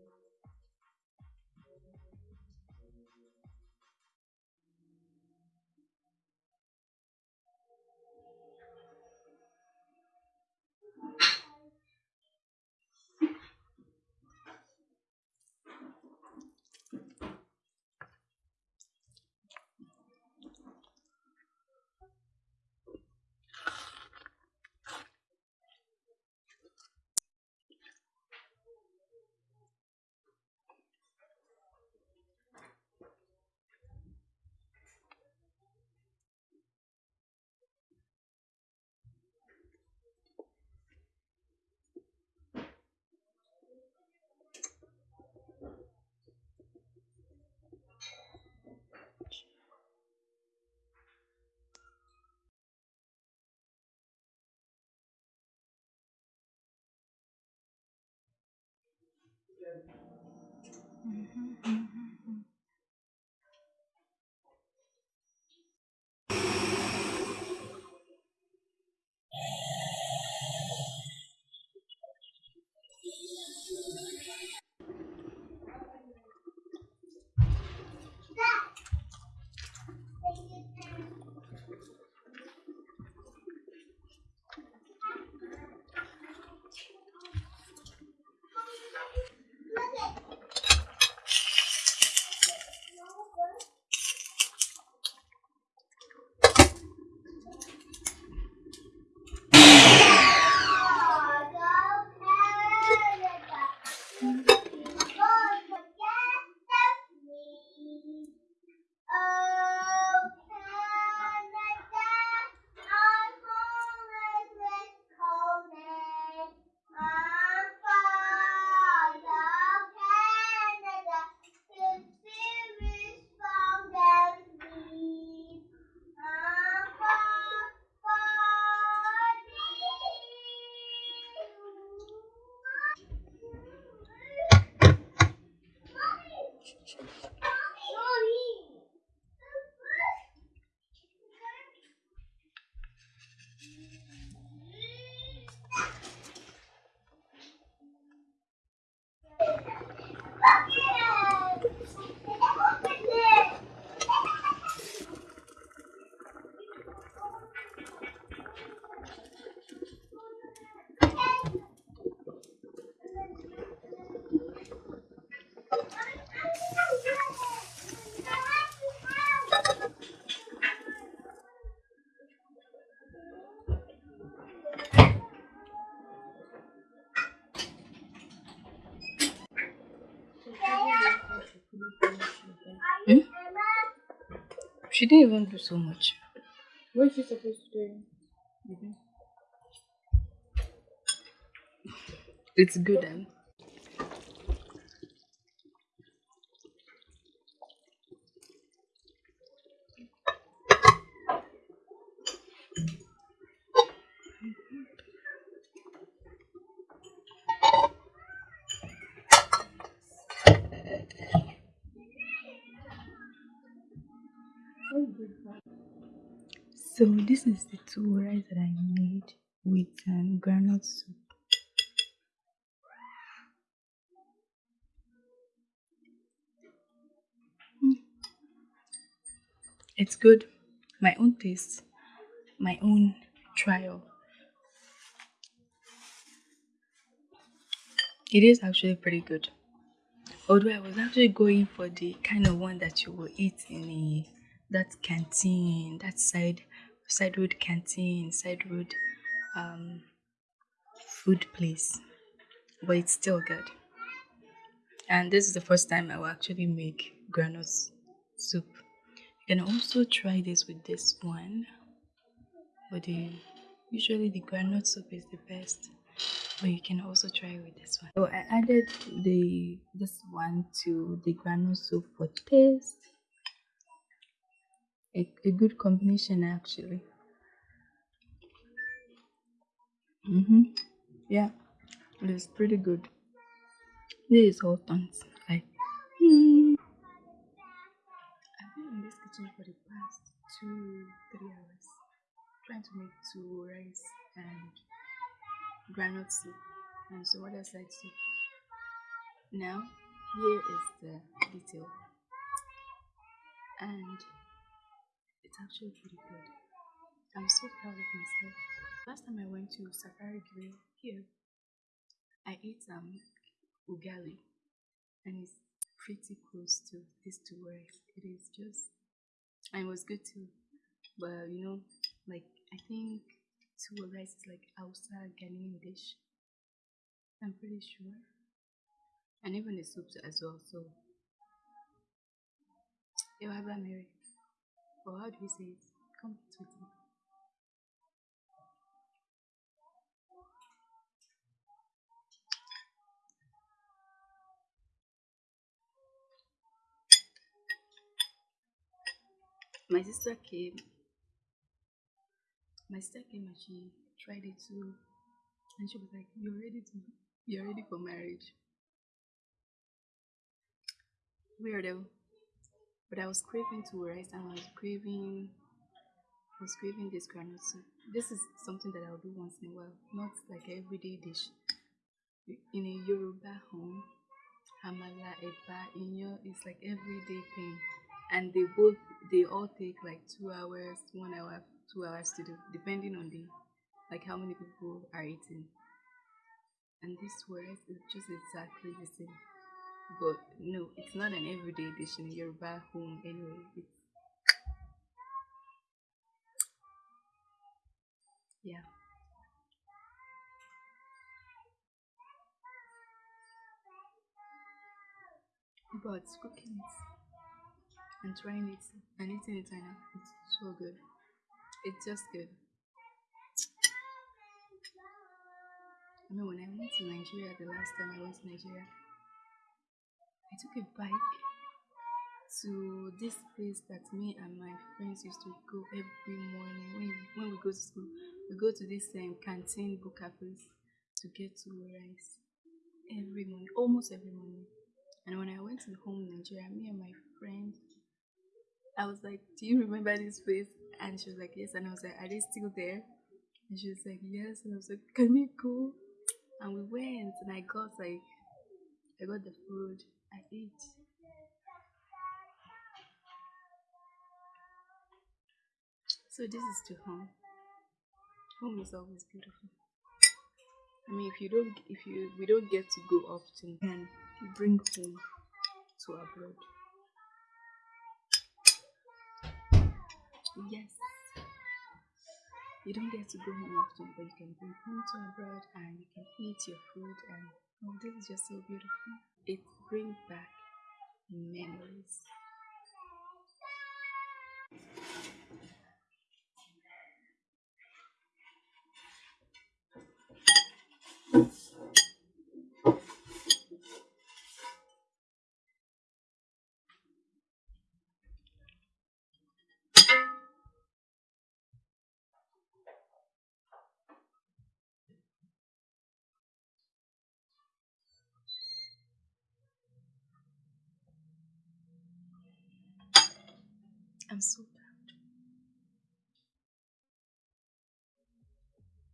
I'm going to go to the next one. Mm-hmm. Hmm? She didn't even do so much. What is she supposed to do? Mm -hmm. It's good then. So this is the tuwo rice that I made with um, groundnut soup. Mm. It's good. My own taste, my own trial. It is actually pretty good. Although I was actually going for the kind of one that you will eat in a that canteen, that side side road canteen, side road um, food place, but it's still good. And this is the first time I will actually make granules soup. You can also try this with this one, but the, usually the groundnut soup is the best. But you can also try with this one. So I added the this one to the groundnut soup for taste a, a good combination actually. Mm-hmm. Yeah, it is pretty good. This is all mm. I've been in this kitchen for the past two, three hours trying to make tuwo rice and groundnut soup and some other side soup. Now, here is the detail, and it's actually pretty good. I'm so proud of myself. Last time I went to Safari Grill here, I ate um ugali, and it's pretty close to this tuwo rice. It is just, and it was good too. But you know, like I think tuwo rice is like Hausa Ghanaian dish. I'm pretty sure, and even the soups as well. So, Ewaba Mary, or how do you say it? Come to me. My sister came. My sister came and she tried it too, and she was like, "You're ready to, you're ready for marriage." Weirdo. But I was craving to rice, and I was craving, I was craving this groundnut soup. This is something that I'll do once in a while, not like everyday dish. In a Yoruba home, Amala, Eba, Inyo is like everyday thing. And they both, they all take like two hours, one hour, two hours to do, depending on the, like how many people are eating. And this rice is just exactly the same. But no, it's not an everyday dish in Yoruba home anyway. It's, yeah. But cooking and trying it and eating it now, it's so good. It's just good. I mean, when I went to Nigeria the last time I went to Nigeria, I took a bike to this place that me and my friends used to go every morning when when we go to school. We go to this um, canteen buka place to get to rice every morning, almost every morning. And when I went to home in Nigeria, me and my friend, I was like, "Do you remember this place?" And she was like, "Yes." And I was like, "Are they still there?" And she was like, "Yes." And I was like, "Can we go?" And we went, and I got like, I got the food. I ate. So this is to home. Home is always beautiful. I mean, if you don't, if you we don't get to go often, then bring home to abroad. Yes, you don't get to go home often, but you can bring home to abroad and you can eat your food. And oh, this is just so beautiful. It brings back memories. I'm so